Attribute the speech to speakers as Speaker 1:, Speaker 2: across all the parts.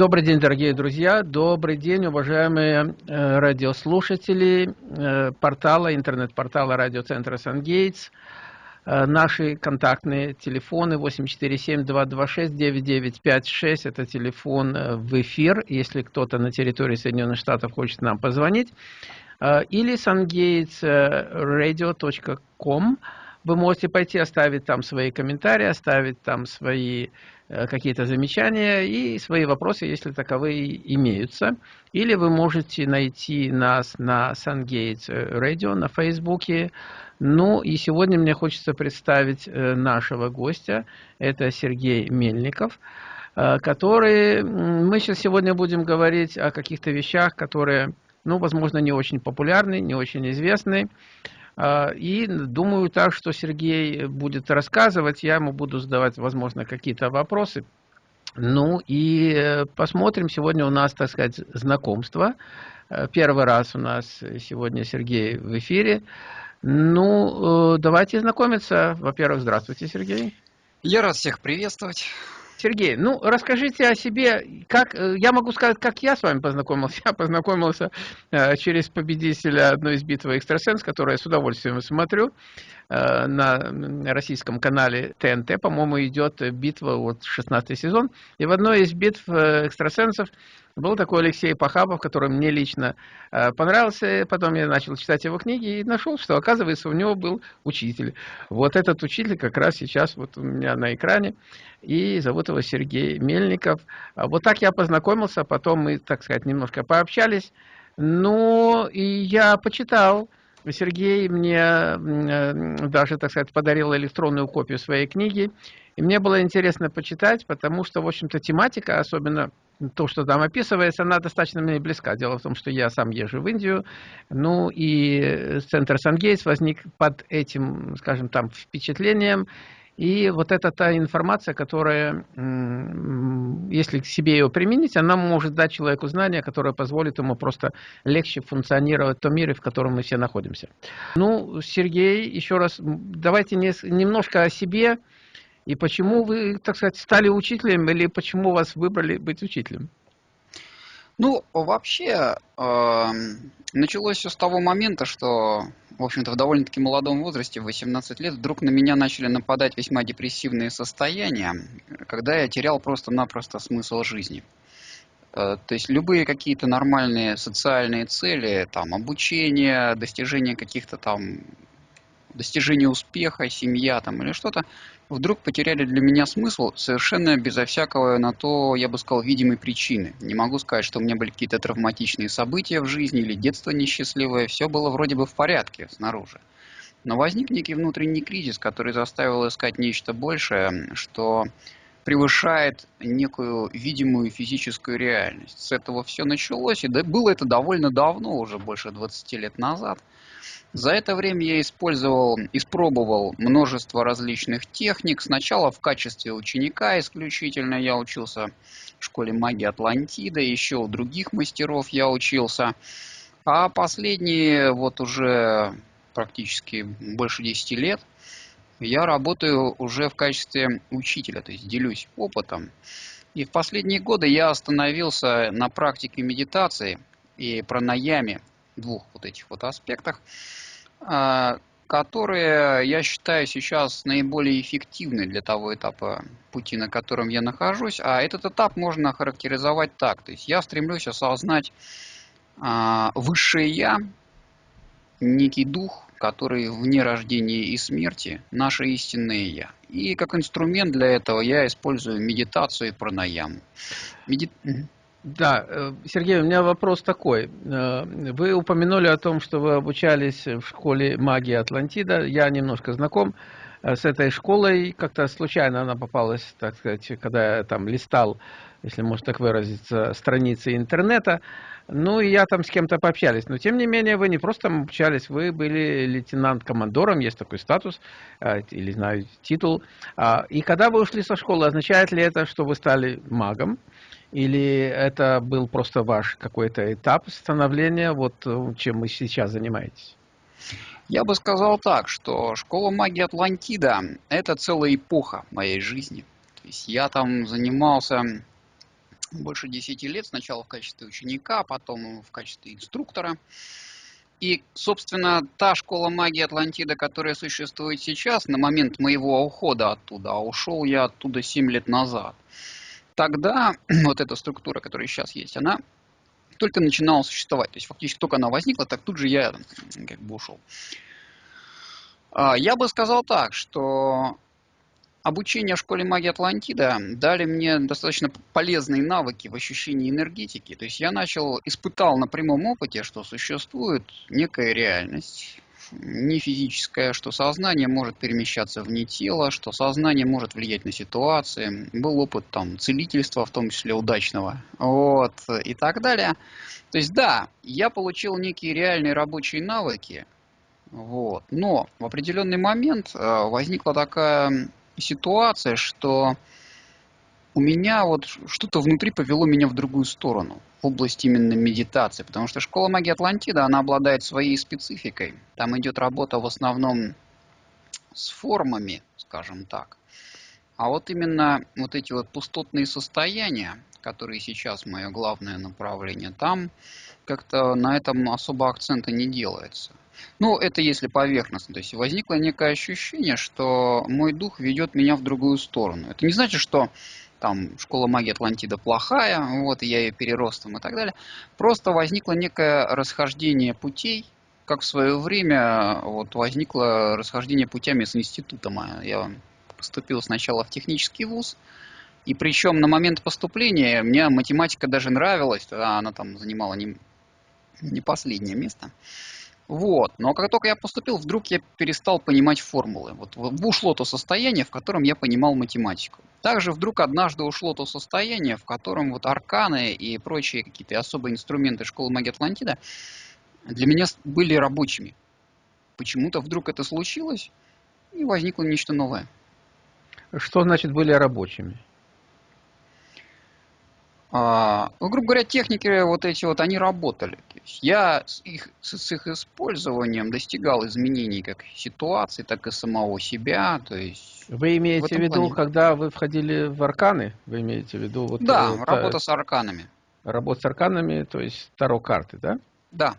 Speaker 1: Добрый день, дорогие друзья, добрый день, уважаемые э, радиослушатели э, портала, интернет-портала радиоцентра «Сангейтс». Э, наши контактные телефоны 847-226-9956, это телефон в эфир, если кто-то на территории Соединенных Штатов хочет нам позвонить. Или sungatesradio.com, вы можете пойти оставить там свои комментарии, оставить там свои Э, какие-то замечания и свои вопросы, если таковые имеются. Или вы можете найти нас на SunGate Radio на Фейсбуке. Ну и сегодня мне хочется представить э, нашего гостя. Это Сергей Мельников э, который мы сейчас сегодня будем говорить о каких-то вещах, которые, ну, возможно, не очень популярны, не очень известны. А, и думаю так, что Сергей будет рассказывать, я ему буду задавать, возможно, какие-то вопросы. Ну и э, посмотрим. Сегодня у нас, так сказать, знакомство. Э, первый раз у нас сегодня Сергей в эфире. Ну, э, давайте знакомиться. Во-первых, здравствуйте, Сергей.
Speaker 2: Я рад всех приветствовать.
Speaker 1: Сергей, ну расскажите о себе, как э, я могу сказать, как я с вами познакомился. Я познакомился э, через победителя одной из битвы экстрасенс, которую я с удовольствием смотрю на российском канале ТНТ, по-моему, идет битва, вот 16 сезон. И в одной из битв экстрасенсов был такой Алексей Пахабов, который мне лично э, понравился. Потом я начал читать его книги и нашел, что, оказывается, у него был учитель. Вот этот учитель как раз сейчас вот у меня на экране. И зовут его Сергей Мельников. А вот так я познакомился, потом мы, так сказать, немножко пообщались. Ну, и я почитал. Сергей мне э, даже, так сказать, подарил электронную копию своей книги. И мне было интересно почитать, потому что, в общем-то, тематика, особенно то, что там описывается, она достаточно мне близка. Дело в том, что я сам езжу в Индию, ну и центр Сангейтс возник под этим, скажем там, впечатлением. И вот это та информация, которая, если к себе ее применить, она может дать человеку знания, которое позволит ему просто легче функционировать в том мире, в котором мы все находимся. Ну, Сергей, еще раз, давайте немножко о себе. И почему вы, так сказать, стали учителем или почему вас выбрали быть учителем?
Speaker 2: Ну, вообще, э, началось все с того момента, что, в общем-то, в довольно-таки молодом возрасте, в 18 лет, вдруг на меня начали нападать весьма депрессивные состояния, когда я терял просто-напросто смысл жизни. Э, то есть любые какие-то нормальные социальные цели, там, обучение, достижение каких-то там достижение успеха, семья там или что-то, вдруг потеряли для меня смысл совершенно безо всякого на то, я бы сказал, видимой причины. Не могу сказать, что у меня были какие-то травматичные события в жизни или детство несчастливое, все было вроде бы в порядке снаружи. Но возник некий внутренний кризис, который заставил искать нечто большее, что превышает некую видимую физическую реальность. С этого все началось, и было это довольно давно, уже больше 20 лет назад – за это время я использовал, испробовал множество различных техник. Сначала в качестве ученика исключительно я учился в школе магии Атлантида, еще у других мастеров я учился. А последние вот уже практически больше 10 лет я работаю уже в качестве учителя, то есть делюсь опытом. И в последние годы я остановился на практике медитации и пранаяме, двух вот этих вот аспектах. А, которые я считаю сейчас наиболее эффективны для того этапа пути, на котором я нахожусь. А этот этап можно характеризовать так. То есть я стремлюсь осознать а, высшее я, некий дух, который вне рождения и смерти, наше истинное я. И как инструмент для этого я использую медитацию и пранаяму. Меди...
Speaker 1: Да, э, Сергей, у меня вопрос такой. Э, вы упомянули о том, что вы обучались в школе магии Атлантида. Я немножко знаком э, с этой школой. Как-то случайно она попалась, так сказать, когда я там листал, если можно так выразиться, страницы интернета. Ну, и я там с кем-то пообщались. Но, тем не менее, вы не просто там общались, вы были лейтенант-командором, есть такой статус, или, знаю, титул. А, и когда вы ушли со школы, означает ли это, что вы стали магом? Или это был просто ваш какой-то этап становления, вот э, чем вы сейчас занимаетесь?
Speaker 2: Я бы сказал так, что школа магии Атлантида – это целая эпоха моей жизни. То есть я там занимался больше 10 лет, сначала в качестве ученика, потом в качестве инструктора. И, собственно, та школа магии Атлантида, которая существует сейчас, на момент моего ухода оттуда, а ушел я оттуда 7 лет назад, тогда вот эта структура, которая сейчас есть, она только начинала существовать. То есть фактически только она возникла, так тут же я как бы ушел. А, я бы сказал так, что обучение в школе магии Атлантида дали мне достаточно полезные навыки в ощущении энергетики. То есть я начал, испытал на прямом опыте, что существует некая реальность, не физическая, что сознание может перемещаться вне тела, что сознание может влиять на ситуации. Был опыт там целительства, в том числе удачного, вот, и так далее. То есть да, я получил некие реальные рабочие навыки, вот, но в определенный момент э, возникла такая ситуация, что у меня вот что-то внутри повело меня в другую сторону, в область именно медитации, потому что школа магии Атлантида, она обладает своей спецификой. Там идет работа в основном с формами, скажем так. А вот именно вот эти вот пустотные состояния, которые сейчас мое главное направление, там как-то на этом особо акцента не делается. Ну, это если поверхностно. То есть возникло некое ощущение, что мой дух ведет меня в другую сторону. Это не значит, что там школа магии Атлантида плохая, вот, и я ее переростом и так далее. Просто возникло некое расхождение путей, как в свое время вот, возникло расхождение путями с институтом. Я поступил сначала в технический вуз, и причем на момент поступления мне математика даже нравилась, она там занимала не, не последнее место. Вот. Но как только я поступил, вдруг я перестал понимать формулы. Вот ушло то состояние, в котором я понимал математику. Также вдруг однажды ушло то состояние, в котором вот арканы и прочие какие-то особые инструменты школы магии Атлантида для меня были рабочими. Почему-то вдруг это случилось, и возникло нечто новое.
Speaker 1: Что значит были рабочими?
Speaker 2: А, ну, грубо говоря, техники вот эти вот, они работали. То есть я с их, с их использованием достигал изменений как ситуации, так и самого себя. То есть
Speaker 1: вы имеете в, в виду, плане... когда вы входили в арканы? Вы имеете в виду вот
Speaker 2: Да, вот, работа с арканами.
Speaker 1: Работа с арканами, то есть таро карты, да?
Speaker 2: Да.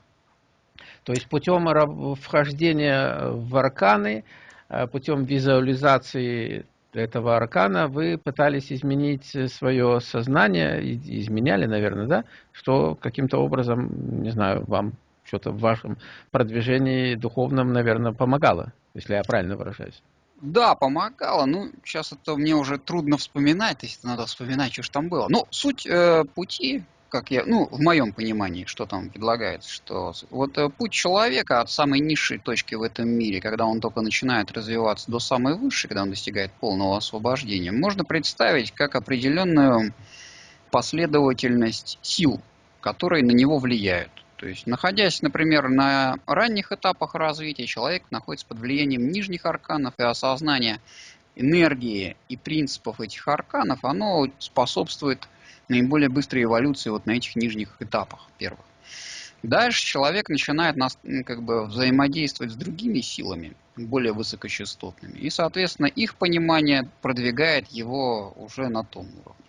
Speaker 1: То есть путем вхождения в арканы, э, путем визуализации этого аркана вы пытались изменить свое сознание, изменяли, наверное, да, что каким-то образом, не знаю, вам что-то в вашем продвижении духовном, наверное, помогало, если я правильно выражаюсь.
Speaker 2: Да, помогало. Ну, сейчас это мне уже трудно вспоминать, есть надо вспоминать, что же там было. Ну, суть э, пути как я, ну, в моем понимании, что там предлагается, что вот э, путь человека от самой низшей точки в этом мире, когда он только начинает развиваться, до самой высшей, когда он достигает полного освобождения, можно представить как определенную последовательность сил, которые на него влияют. То есть, находясь, например, на ранних этапах развития, человек находится под влиянием нижних арканов и осознания энергии и принципов этих арканов, оно способствует наиболее быстрой эволюции вот на этих нижних этапах первых. Дальше человек начинает нас, как бы взаимодействовать с другими силами, более высокочастотными. И, соответственно, их понимание продвигает его уже на том уровне.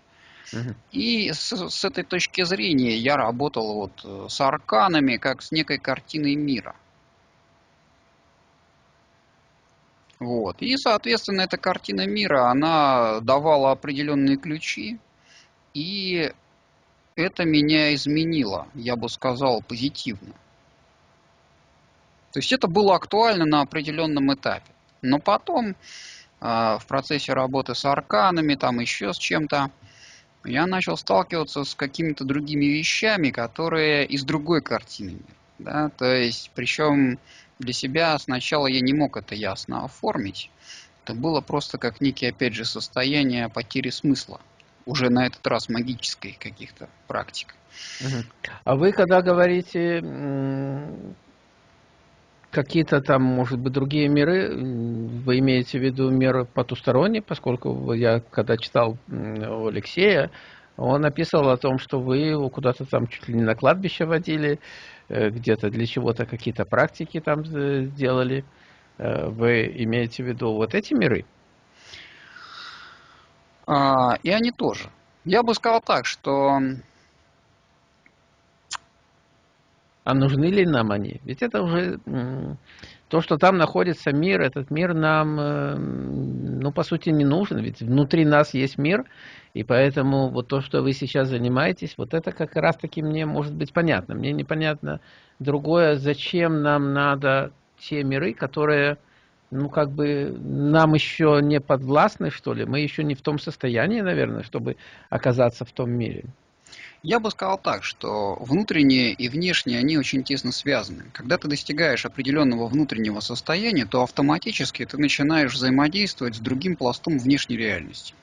Speaker 2: Угу. И с, с этой точки зрения я работал вот э, с арканами, как с некой картиной мира. Вот. И, соответственно, эта картина мира, она давала определенные ключи, и это меня изменило, я бы сказал, позитивно. То есть это было актуально на определенном этапе. Но потом э, в процессе работы с арканами, там еще с чем-то, я начал сталкиваться с какими-то другими вещами, которые из другой картины. Да? То есть, причем для себя сначала я не мог это ясно оформить. Это было просто как некий, опять же, состояние потери смысла уже на этот раз магической каких-то практик.
Speaker 1: А вы когда говорите какие-то там, может быть, другие миры, вы имеете в виду мир потусторонний, поскольку я когда читал у Алексея, он описывал о том, что вы куда-то там чуть ли не на кладбище водили, э, где-то для чего-то какие-то практики там э, делали. Э, вы имеете в виду вот эти миры?
Speaker 2: А, и они тоже. Я бы сказал так, что
Speaker 1: А нужны ли нам они? Ведь это уже то, что там находится мир, этот мир нам, э, ну, по сути, не нужен. Ведь внутри нас есть мир, и поэтому вот то, что вы сейчас занимаетесь, вот это как раз-таки мне может быть понятно. Мне непонятно другое, зачем нам надо те миры, которые, ну, как бы нам еще не подвластны, что ли. Мы еще не в том состоянии, наверное, чтобы оказаться в том мире.
Speaker 2: Я бы сказал так, что внутренние и внешние, они очень тесно связаны. Когда ты достигаешь определенного внутреннего состояния, то автоматически ты начинаешь взаимодействовать с другим пластом внешней реальности.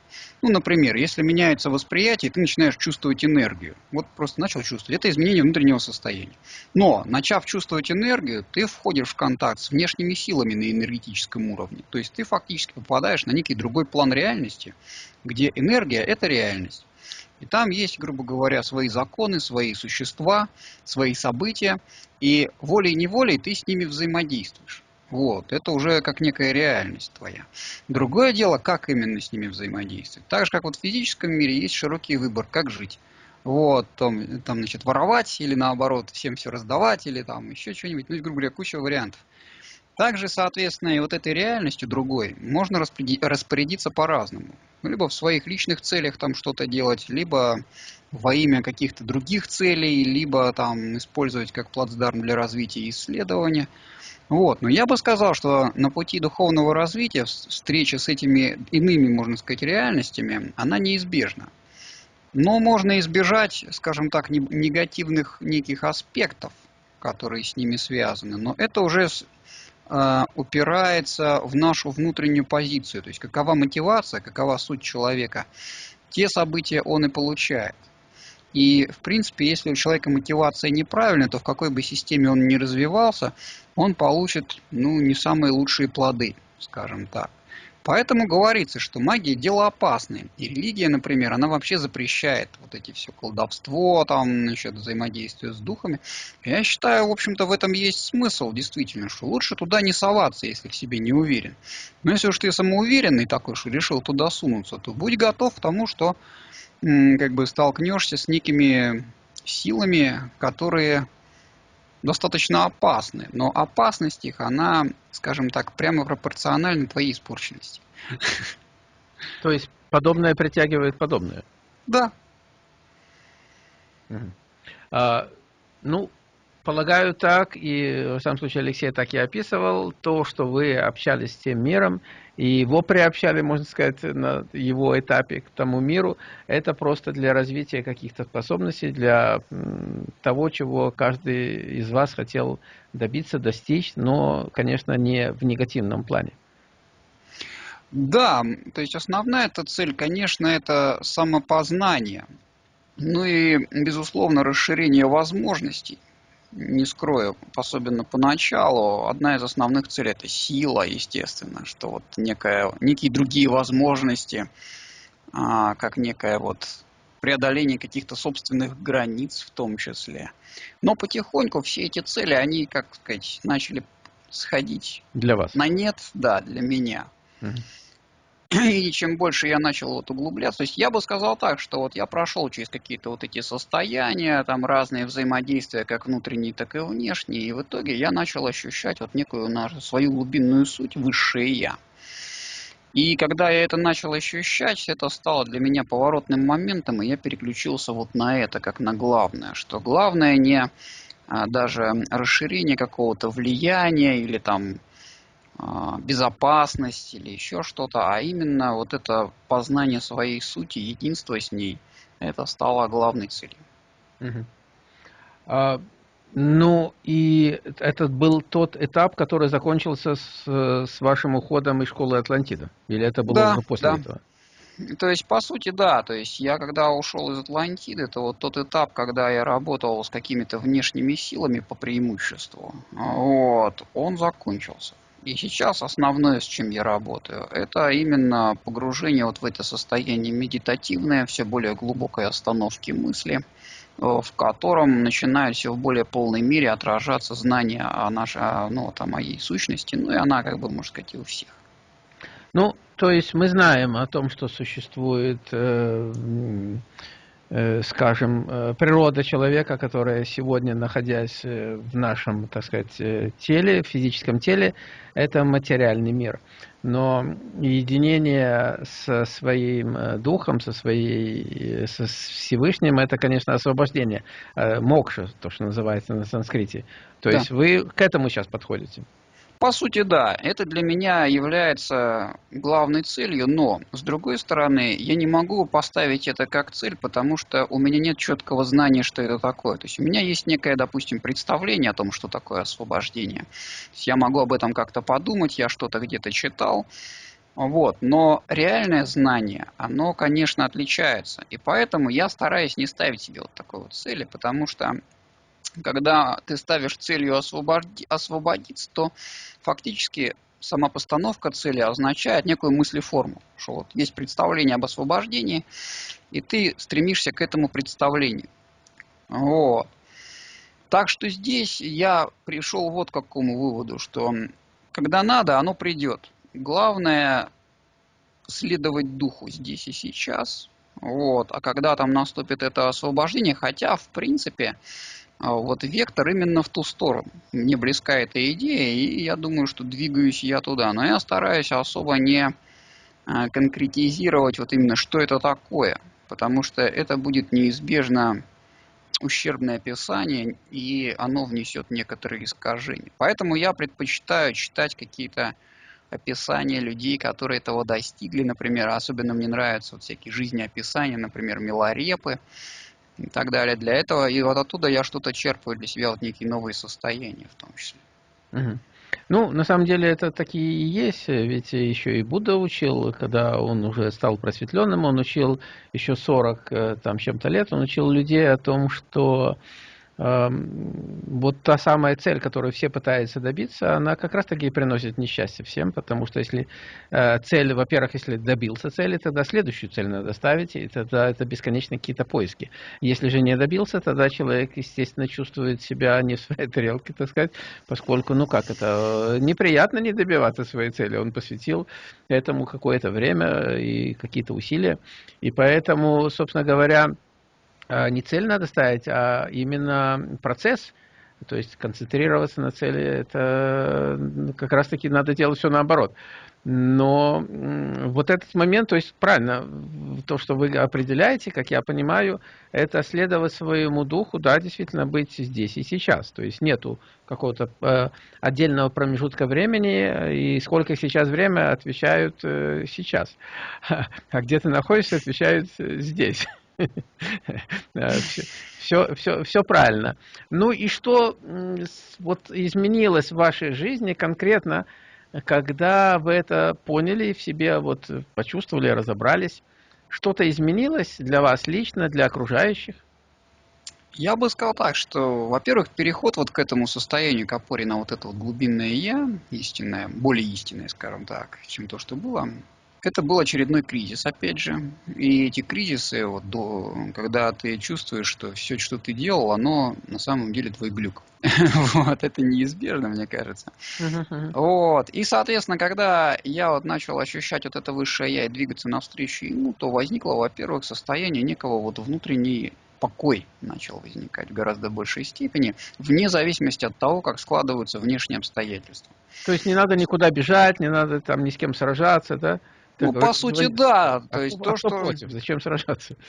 Speaker 2: Ну, например, если меняется восприятие, ты начинаешь чувствовать энергию. Вот просто начал чувствовать. Это изменение внутреннего состояния. Но, начав чувствовать энергию, ты входишь в контакт с внешними силами на энергетическом уровне. То есть ты фактически попадаешь на некий другой план реальности, где энергия – это реальность. И там есть, грубо говоря, свои законы, свои существа, свои события, и волей-неволей ты с ними взаимодействуешь. Вот, это уже как некая реальность твоя. Другое дело, как именно с ними взаимодействовать. Так же, как вот в физическом мире есть широкий выбор, как жить. Вот, там, там, значит, воровать или наоборот всем все раздавать, или там еще что-нибудь. Ну, грубо говоря, куча вариантов. Также, соответственно, и вот этой реальностью другой можно распорядиться по-разному. Либо в своих личных целях там что-то делать, либо во имя каких-то других целей, либо там использовать как плацдарм для развития и исследования. Вот. Но я бы сказал, что на пути духовного развития встреча с этими иными, можно сказать, реальностями, она неизбежна. Но можно избежать, скажем так, негативных неких аспектов, которые с ними связаны. Но это уже упирается в нашу внутреннюю позицию, то есть какова мотивация, какова суть человека, те события он и получает. И, в принципе, если у человека мотивация неправильная, то в какой бы системе он ни развивался, он получит ну, не самые лучшие плоды, скажем так. Поэтому говорится, что магия – дело опасное. И религия, например, она вообще запрещает вот эти все колдовство, там, насчет взаимодействия с духами. Я считаю, в общем-то, в этом есть смысл, действительно, что лучше туда не соваться, если в себе не уверен. Но если уж ты самоуверенный такой, что решил туда сунуться, то будь готов к тому, что как бы столкнешься с некими силами, которые достаточно опасны, но опасность их, она, скажем так, прямо пропорциональна твоей испорченности.
Speaker 1: То есть подобное притягивает подобное?
Speaker 2: Да.
Speaker 1: А, ну, Полагаю так, и в самом случае Алексей так и описывал, то, что вы общались с тем миром, и его приобщали, можно сказать, на его этапе к тому миру, это просто для развития каких-то способностей, для того, чего каждый из вас хотел добиться, достичь, но, конечно, не в негативном плане.
Speaker 2: Да, то есть основная эта цель, конечно, это самопознание. Ну и, безусловно, расширение возможностей не скрою, особенно поначалу, одна из основных целей это сила, естественно, что вот некая, некие другие возможности, а, как некое вот преодоление каких-то собственных границ в том числе. Но потихоньку все эти цели, они, как сказать, начали сходить
Speaker 1: для вас.
Speaker 2: на нет, да, для меня. Угу. И чем больше я начал вот углубляться, то есть я бы сказал так, что вот я прошел через какие-то вот эти состояния, там разные взаимодействия, как внутренние, так и внешние, и в итоге я начал ощущать вот некую нашу, свою глубинную суть, высшее я. И когда я это начал ощущать, это стало для меня поворотным моментом, и я переключился вот на это, как на главное, что главное не а, даже расширение какого-то влияния или там безопасность или еще что-то, а именно вот это познание своей сути, единство с ней, это стало главной целью.
Speaker 1: Угу. А, ну и этот был тот этап, который закончился с, с вашим уходом из школы Атлантида? Или это было
Speaker 2: да,
Speaker 1: уже после
Speaker 2: да.
Speaker 1: этого?
Speaker 2: То есть, по сути, да. То есть, я когда ушел из Атлантиды, это вот тот этап, когда я работал с какими-то внешними силами по преимуществу. Вот, он закончился. И сейчас основное, с чем я работаю, это именно погружение вот в это состояние медитативное, все более глубокой остановки мысли, э, в котором начинают все в более полной мере отражаться знания о нашей, ну, вот, о моей сущности, ну и она, как бы, можно сказать, и у всех.
Speaker 1: Ну, то есть мы знаем о том, что существует Э, скажем, э, природа человека, которая сегодня, находясь э, в нашем, так сказать, теле, физическом теле, это материальный мир. Но единение со своим духом, со, своей, со Всевышним, это, конечно, освобождение. Мокша, то, что называется на санскрите. То да. есть вы к этому сейчас подходите.
Speaker 2: По сути, да, это для меня является главной целью, но, с другой стороны, я не могу поставить это как цель, потому что у меня нет четкого знания, что это такое. То есть у меня есть некое, допустим, представление о том, что такое освобождение. я могу об этом как-то подумать, я что-то где-то читал, вот. Но реальное знание, оно, конечно, отличается. И поэтому я стараюсь не ставить себе вот такой вот цели, потому что когда ты ставишь целью освободи, освободиться, то фактически сама постановка цели означает некую мыслеформу, что вот есть представление об освобождении, и ты стремишься к этому представлению. Вот. Так что здесь я пришел вот к какому выводу, что когда надо, оно придет. Главное следовать духу здесь и сейчас. Вот. А когда там наступит это освобождение, хотя, в принципе, вот вектор именно в ту сторону. Мне близка эта идея, и я думаю, что двигаюсь я туда. Но я стараюсь особо не а, конкретизировать вот именно, что это такое, потому что это будет неизбежно ущербное описание, и оно внесет некоторые искажения. Поэтому я предпочитаю читать какие-то описания людей, которые этого достигли, например, особенно мне нравятся вот всякие жизнеописания, например, Миларепы, и так далее. Для этого, и вот оттуда я что-то черпаю для себя, вот некие новые состояния в том числе.
Speaker 1: Угу. Ну, на самом деле это такие и есть, ведь еще и Будда учил, когда он уже стал просветленным, он учил еще 40 э, там чем-то лет, он учил людей о том, что вот та самая цель, которую все пытаются добиться, она как раз-таки и приносит несчастье всем, потому что если э, цель, во-первых, если добился цели, тогда следующую цель надо ставить, и тогда это бесконечно какие-то поиски. Если же не добился, тогда человек, естественно, чувствует себя не в своей тарелке, так сказать, поскольку, ну как это, неприятно не добиваться своей цели. Он посвятил этому какое-то время и какие-то усилия, и поэтому, собственно говоря, не цель надо ставить, а именно процесс. То есть концентрироваться на цели, это как раз-таки надо делать все наоборот. Но вот этот момент, то есть правильно, то, что вы определяете, как я понимаю, это следовать своему духу, да, действительно быть здесь и сейчас. То есть нету какого-то э, отдельного промежутка времени, и сколько сейчас время, отвечают э, сейчас. А где ты находишься, отвечают э, здесь все, все, все правильно. Ну и что вот изменилось в вашей жизни конкретно, когда вы это поняли в себе, вот почувствовали, разобрались? Что-то изменилось для вас лично, для окружающих?
Speaker 2: Я бы сказал так, что, во-первых, переход вот к этому состоянию, к опоре на вот это вот глубинное «я», истинное, более истинное, скажем так, чем то, что было, это был очередной кризис, опять же. И эти кризисы, вот, до, когда ты чувствуешь, что все, что ты делал, оно на самом деле твой глюк. вот, это неизбежно, мне кажется. вот. И, соответственно, когда я вот начал ощущать вот это высшее я и двигаться навстречу ему, то возникло, во-первых, состояние некого вот внутренней покой начал возникать в гораздо большей степени, вне зависимости от того, как складываются внешние обстоятельства.
Speaker 1: То есть не надо никуда бежать, не надо там ни с кем сражаться, да?
Speaker 2: Ну, по сути, да. То есть то, что...
Speaker 1: против? Зачем сражаться?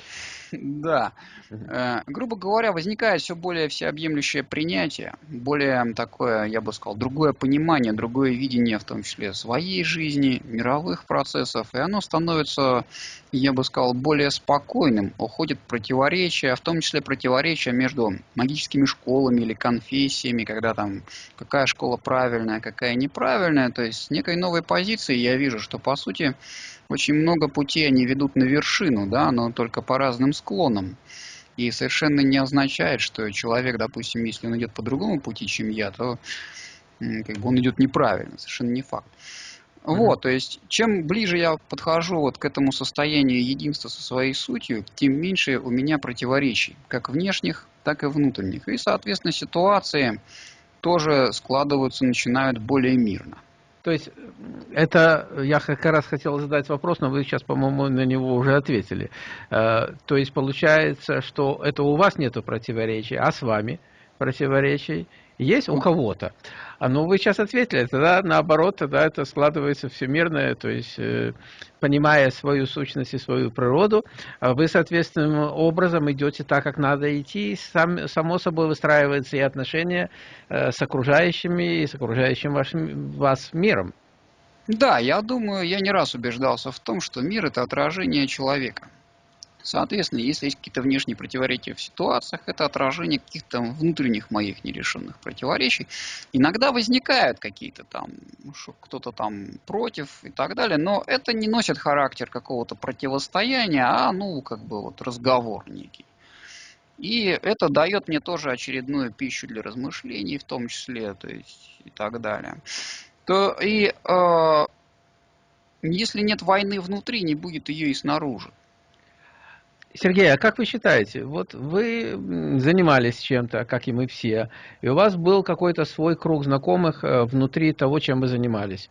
Speaker 2: Да. Э, грубо говоря, возникает все более всеобъемлющее принятие, более такое, я бы сказал, другое понимание, другое видение, в том числе своей жизни, мировых процессов, и оно становится, я бы сказал, более спокойным, уходит противоречия, в том числе противоречия между магическими школами или конфессиями, когда там какая школа правильная, какая неправильная, то есть с некой новой позиции я вижу, что по сути очень много путей они ведут на вершину, да, но только по разным склонам. И совершенно не означает, что человек, допустим, если он идет по другому пути, чем я, то как бы он идет неправильно, совершенно не факт. Mm-hmm. Вот, то есть, чем ближе я подхожу вот к этому состоянию единства со своей сутью, тем меньше у меня противоречий, как внешних, так и внутренних. И, соответственно, ситуации тоже складываются, начинают более мирно.
Speaker 1: То есть это я как раз хотел задать вопрос, но вы сейчас, по-моему, на него уже ответили. Э, то есть получается, что это у вас нет противоречий, а с вами противоречий есть у кого-то. А ну вы сейчас ответили, тогда наоборот, тогда это складывается всемирное, то есть э, понимая свою сущность и свою природу, а вы соответственным образом идете так, как надо идти, сам, само собой выстраиваются и отношения э, с окружающими и с окружающим вашим, вас миром.
Speaker 2: Да, я думаю, я не раз убеждался в том, что мир это отражение человека. Соответственно, если есть какие-то внешние противоречия в ситуациях, это отражение каких-то внутренних моих нерешенных противоречий. Иногда возникают какие-то там, что кто-то там против и так далее, но это не носит характер какого-то противостояния, а ну как бы вот разговор некий. И это дает мне тоже очередную пищу для размышлений, в том числе, то есть и так далее. То и э, если нет войны внутри, не будет ее и снаружи.
Speaker 1: Сергей, а как вы считаете, вот вы занимались чем-то, как и мы все, и у вас был какой-то свой круг знакомых э, внутри того, чем вы занимались.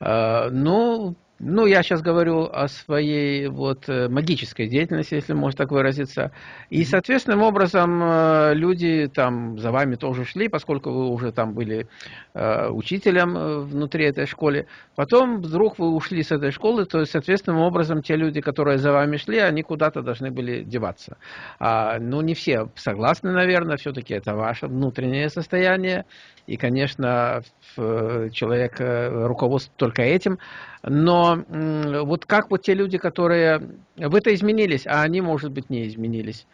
Speaker 1: Э, ну, ну, я сейчас говорю о своей вот э, магической деятельности, если можно так выразиться. И, соответственным образом, э, люди там за вами тоже шли, поскольку вы уже там были э, учителем внутри этой школы. Потом вдруг вы ушли с этой школы, то есть, соответственным образом, те люди, которые за вами шли, они куда-то должны были деваться. А, ну, не все согласны, наверное, все-таки это ваше внутреннее состояние. И, конечно, человек руководствует только этим. Но вот как вот те люди, которые... Вы-то изменились, а они, может быть, не изменились.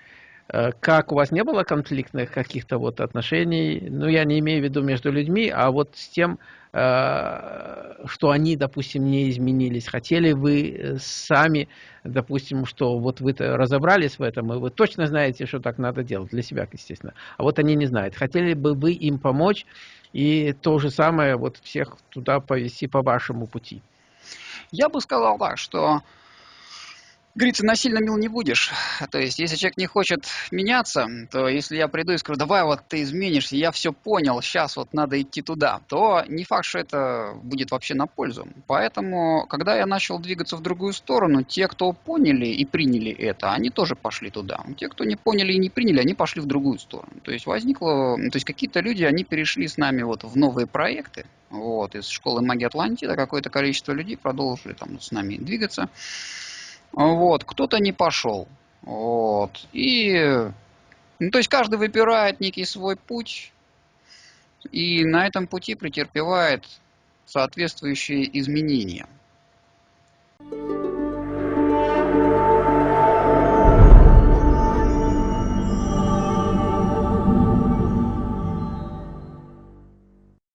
Speaker 1: Э, как у вас не было конфликтных каких-то вот отношений, ну, я не имею в виду между людьми, а вот с тем, э, что они, допустим, не изменились. Хотели вы сами, допустим, что вот вы разобрались в этом, и вы точно знаете, что так надо делать, для себя, естественно. А вот они не знают. Хотели бы вы им помочь и то же самое вот всех туда повести по вашему пути?
Speaker 2: Я бы сказал так, что говорится, насильно мил не будешь. То есть, если человек не хочет меняться, то если я приду и скажу, давай вот ты изменишься, я все понял, сейчас вот надо идти туда, то не факт, что это будет вообще на пользу. Поэтому, когда я начал двигаться в другую сторону, те, кто поняли и приняли это, они тоже пошли туда. Те, кто не поняли и не приняли, они пошли в другую сторону. То есть, возникло, то есть, какие-то люди, они перешли с нами вот в новые проекты, вот, из школы магии Атлантида какое-то количество людей продолжили там с нами двигаться. Вот, кто-то не пошел. Вот. И, ну, то есть каждый выбирает некий свой путь и на этом пути претерпевает соответствующие изменения. Thank you.